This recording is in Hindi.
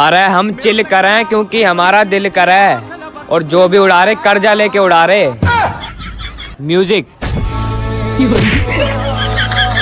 अरे, हम चिल करें क्योंकि हमारा दिल करे और जो भी उड़ा रहे, कर्जा लेके उड़ा रहे। म्यूज़िक